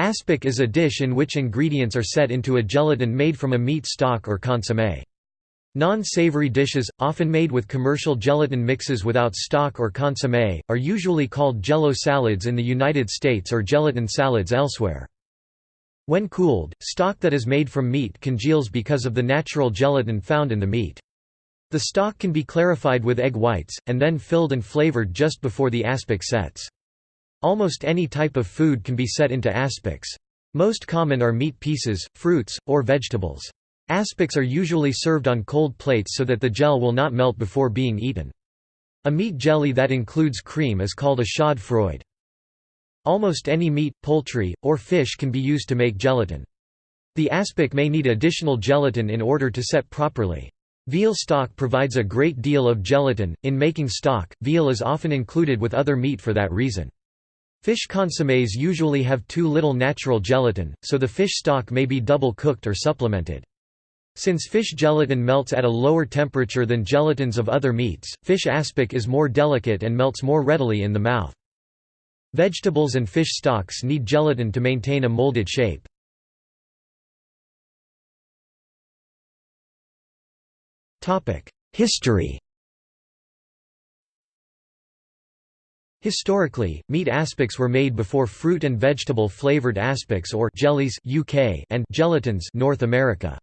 Aspic is a dish in which ingredients are set into a gelatin made from a meat stock or consommé. Non-savory dishes, often made with commercial gelatin mixes without stock or consommé, are usually called jello salads in the United States or gelatin salads elsewhere. When cooled, stock that is made from meat congeals because of the natural gelatin found in the meat. The stock can be clarified with egg whites, and then filled and flavored just before the aspic sets. Almost any type of food can be set into aspics. Most common are meat pieces, fruits, or vegetables. Aspics are usually served on cold plates so that the gel will not melt before being eaten. A meat jelly that includes cream is called a chaude froid. Almost any meat, poultry, or fish can be used to make gelatin. The aspic may need additional gelatin in order to set properly. Veal stock provides a great deal of gelatin. In making stock, veal is often included with other meat for that reason. Fish consommes usually have too little natural gelatin, so the fish stock may be double cooked or supplemented. Since fish gelatin melts at a lower temperature than gelatins of other meats, fish aspic is more delicate and melts more readily in the mouth. Vegetables and fish stocks need gelatin to maintain a molded shape. History Historically, meat aspics were made before fruit and vegetable flavored aspics or jellies UK and gelatins North America.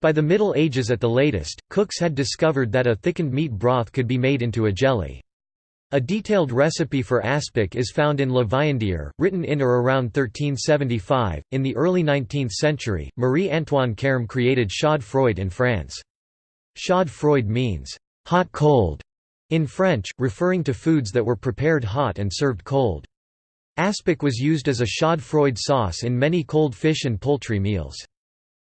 By the Middle Ages at the latest, cooks had discovered that a thickened meat broth could be made into a jelly. A detailed recipe for aspic is found in Le Viandier, written in or around 1375. In the early 19th century, Marie Antoine Carême created chaude froid in France. Chaude froid means hot cold in French, referring to foods that were prepared hot and served cold. Aspic was used as a chaude froid sauce in many cold fish and poultry meals.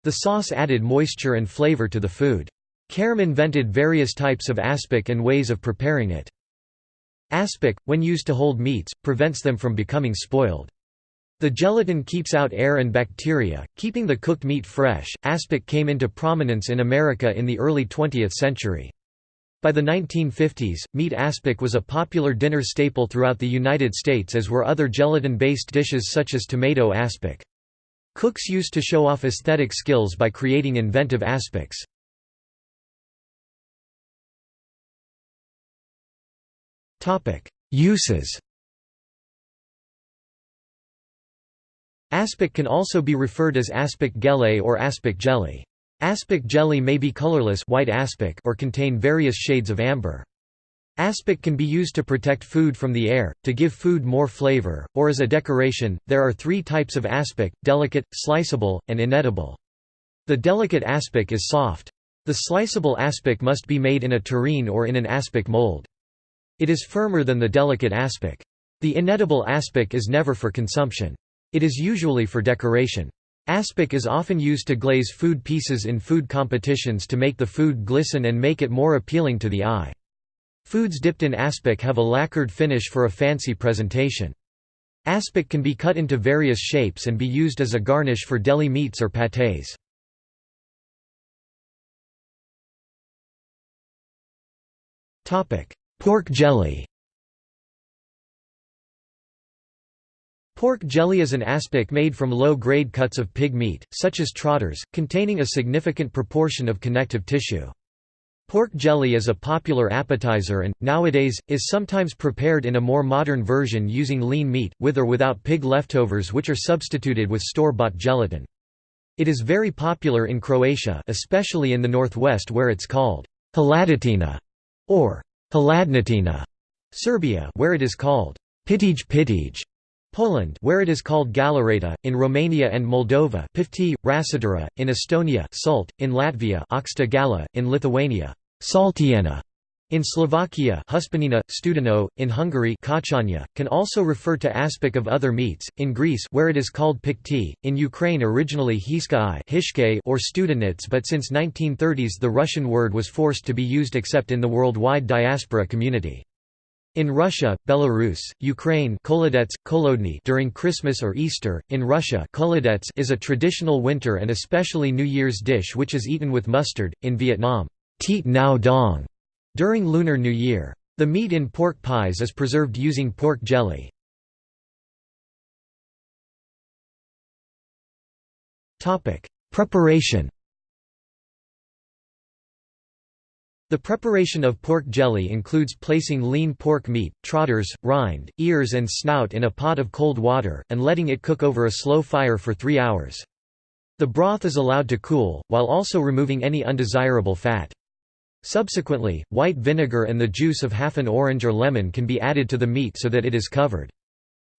The sauce added moisture and flavor to the food. Carême invented various types of aspic and ways of preparing it. Aspic, when used to hold meats, prevents them from becoming spoiled. The gelatin keeps out air and bacteria, keeping the cooked meat fresh. Aspic came into prominence in America in the early 20th century. By the 1950s, meat aspic was a popular dinner staple throughout the United States as were other gelatin-based dishes such as tomato aspic. Cooks used to show off aesthetic skills by creating inventive aspics. Uses Aspic can also be referred as aspic gele or aspic jelly. Aspic jelly may be colorless white aspic or contain various shades of amber. Aspic can be used to protect food from the air, to give food more flavor, or as a decoration. There are three types of aspic delicate, sliceable, and inedible. The delicate aspic is soft. The sliceable aspic must be made in a tureen or in an aspic mold. It is firmer than the delicate aspic. The inedible aspic is never for consumption. It is usually for decoration. Aspic is often used to glaze food pieces in food competitions to make the food glisten and make it more appealing to the eye. Foods dipped in aspic have a lacquered finish for a fancy presentation. Aspic can be cut into various shapes and be used as a garnish for deli meats or pâtés. Pork jelly Pork jelly is an aspic made from low-grade cuts of pig meat, such as trotters, containing a significant proportion of connective tissue. Pork jelly is a popular appetizer and, nowadays, is sometimes prepared in a more modern version using lean meat, with or without pig leftovers which are substituted with store-bought gelatin. It is very popular in Croatia especially in the northwest where it's called haladatina or haladnatina, Serbia where it is called pitij pitij, Poland where it is called galareta, in Romania and Moldova pifti, rasadura, in Estonia salt, in Latvia oxta gala, in Lithuania saltiena, in Slovakia Huspanina, Studeno, in Hungary Kachanya, can also refer to aspic of other meats, in Greece where it is called pikti, in Ukraine originally hiskai or studenits but since 1930s the Russian word was forced to be used except in the worldwide diaspora community. In Russia, Belarus, Ukraine Kolodets, during Christmas or Easter, in Russia is a traditional winter and especially New Year's dish which is eaten with mustard, in Vietnam Dong, during Lunar New Year. The meat in pork pies is preserved using pork jelly. Preparation The preparation of pork jelly includes placing lean pork meat, trotters, rind, ears and snout in a pot of cold water, and letting it cook over a slow fire for three hours. The broth is allowed to cool, while also removing any undesirable fat. Subsequently, white vinegar and the juice of half an orange or lemon can be added to the meat so that it is covered.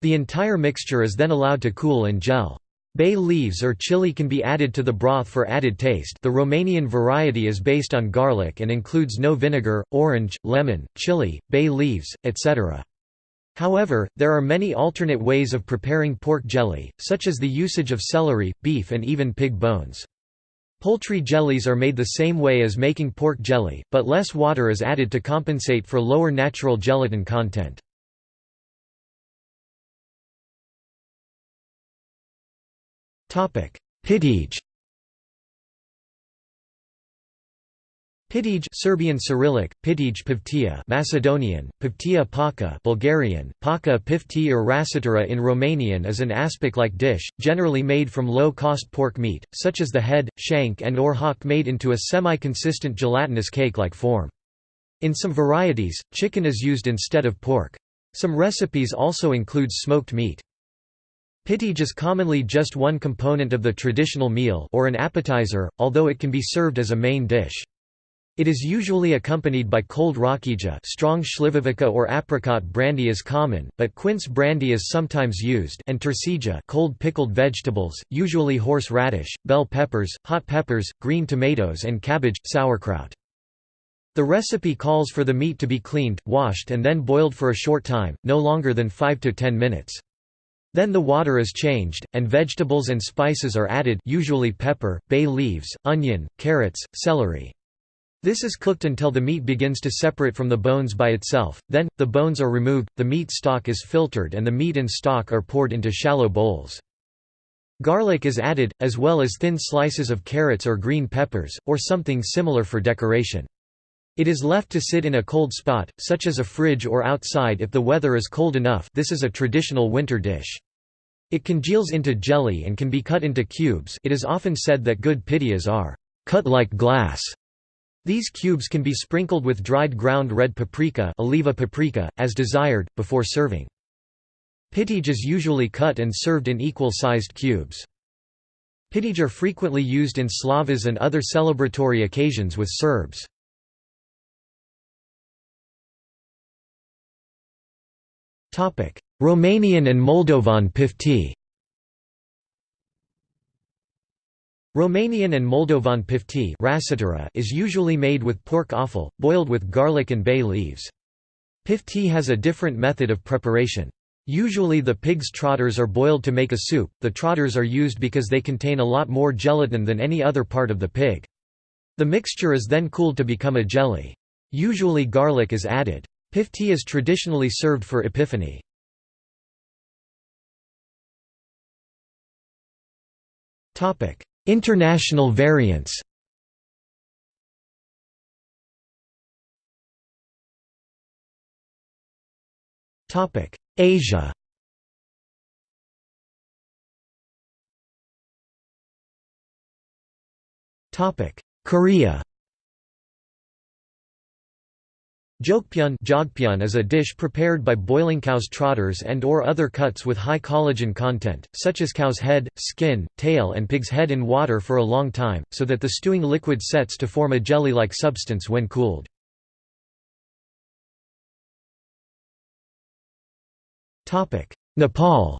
The entire mixture is then allowed to cool and gel. Bay leaves or chili can be added to the broth for added taste the Romanian variety is based on garlic and includes no vinegar, orange, lemon, chili, bay leaves, etc. However, there are many alternate ways of preparing pork jelly, such as the usage of celery, beef and even pig bones. Poultry jellies are made the same way as making pork jelly, but less water is added to compensate for lower natural gelatin content. Pitij Pitij Serbian Cyrillic, Pitij Pivtia Macedonian, Pivtia Paka Bulgarian, Paka Pifti or Rasitara in Romanian is an aspic-like dish, generally made from low-cost pork meat, such as the head, shank and or hock made into a semi-consistent gelatinous cake-like form. In some varieties, chicken is used instead of pork. Some recipes also include smoked meat. Pitij is commonly just one component of the traditional meal or an appetizer, although it can be served as a main dish. It is usually accompanied by cold rakija strong shlivovica or apricot brandy is common, but quince brandy is sometimes used and tercija cold pickled vegetables, usually horse radish, bell peppers, hot peppers, green tomatoes and cabbage, sauerkraut. The recipe calls for the meat to be cleaned, washed and then boiled for a short time, no longer than 5 to 10 minutes. Then the water is changed, and vegetables and spices are added usually pepper, bay leaves, onion, carrots, celery. This is cooked until the meat begins to separate from the bones by itself, then, the bones are removed, the meat stock is filtered and the meat and stock are poured into shallow bowls. Garlic is added, as well as thin slices of carrots or green peppers, or something similar for decoration. It is left to sit in a cold spot, such as a fridge or outside if the weather is cold enough this is a traditional winter dish. It congeals into jelly and can be cut into cubes it is often said that good pitijas are cut like glass. These cubes can be sprinkled with dried ground red paprika, aleva paprika as desired, before serving. Pitij is usually cut and served in equal-sized cubes. Pitij are frequently used in slavas and other celebratory occasions with Serbs. Romanian and Moldovan pifti Romanian and Moldovan pifti is usually made with pork offal, boiled with garlic and bay leaves. Pifti has a different method of preparation. Usually the pig's trotters are boiled to make a soup, the trotters are used because they contain a lot more gelatin than any other part of the pig. The mixture is then cooled to become a jelly. Usually garlic is added. Pifti is traditionally served for Epiphany. International variants. Topic: Asia. Topic: Korea Jokpyeon is a dish prepared by boiling cow's trotters and or other cuts with high collagen content, such as cow's head, skin, tail and pig's head in water for a long time, so that the stewing liquid sets to form a jelly-like substance when cooled. Nepal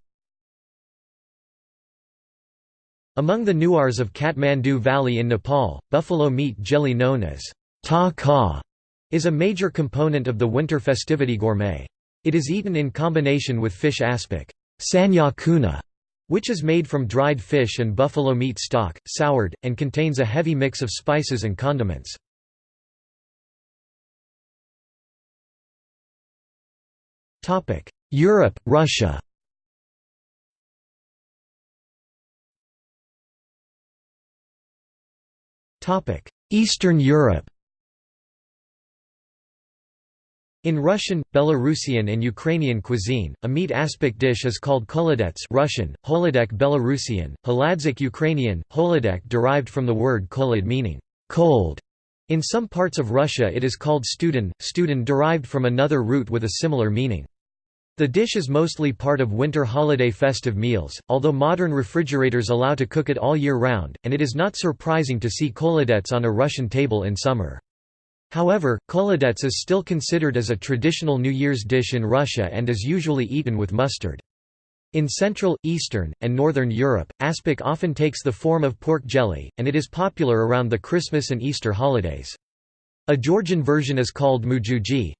Among the Newars of Kathmandu Valley in Nepal, buffalo meat jelly known as ta ka is a major component of the winter festivity gourmet. It is eaten in combination with fish aspic sanya kuna, which is made from dried fish and buffalo meat stock, soured, and contains a heavy mix of spices and condiments. Europe, Russia Eastern Europe In Russian, Belarusian and Ukrainian cuisine, a meat aspic dish is called kolodets Russian, holodek Belarusian, haladzik Ukrainian, holodek derived from the word kolod meaning cold. In some parts of Russia it is called studin, studin derived from another root with a similar meaning. The dish is mostly part of winter holiday festive meals, although modern refrigerators allow to cook it all year round, and it is not surprising to see kolodets on a Russian table in summer. However, kolodets is still considered as a traditional New Year's dish in Russia and is usually eaten with mustard. In Central, Eastern, and Northern Europe, aspic often takes the form of pork jelly, and it is popular around the Christmas and Easter holidays. A Georgian version is called mujuji.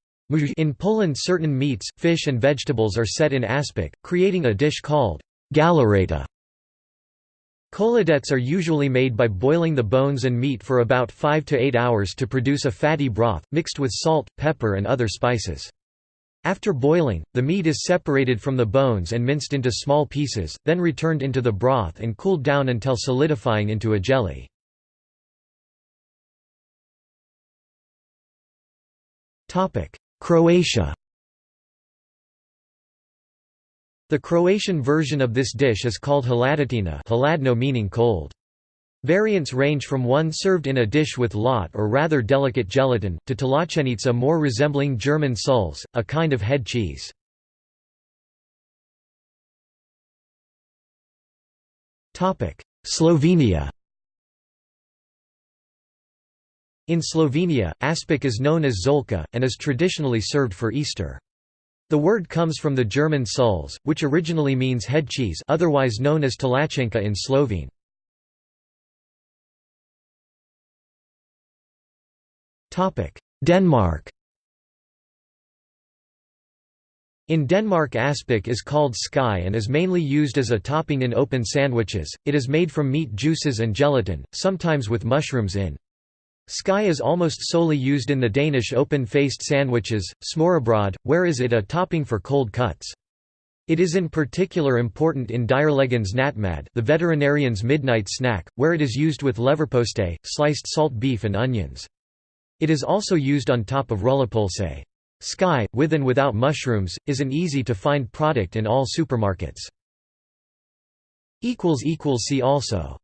In Poland certain meats, fish and vegetables are set in aspic, creating a dish called galareta. Kolodets are usually made by boiling the bones and meat for about 5 to 8 hours to produce a fatty broth, mixed with salt, pepper and other spices. After boiling, the meat is separated from the bones and minced into small pieces, then returned into the broth and cooled down until solidifying into a jelly. Croatia The Croatian version of this dish is called hladnjačina hladno meaning cold. Variants range from one served in a dish with lot or rather delicate gelatin, to tlačenica more resembling German Sulz, a kind of head cheese. Slovenia In Slovenia, aspic is known as zolka, and is traditionally served for Easter. The word comes from the German Sulz, which originally means head cheese otherwise known as tlačenka in Slovene. Denmark In Denmark aspic is called sky and is mainly used as a topping in open sandwiches, it is made from meat juices and gelatin, sometimes with mushrooms in. Sky is almost solely used in the Danish open-faced sandwiches, smørrebrød, whereas it a topping for cold cuts. It is in particular important in dyrlægens natmad the veterinarian's midnight snack, where it is used with leverpostej, sliced salt beef and onions. It is also used on top of rullepølse. Sky, with and without mushrooms, is an easy-to-find product in all supermarkets. See also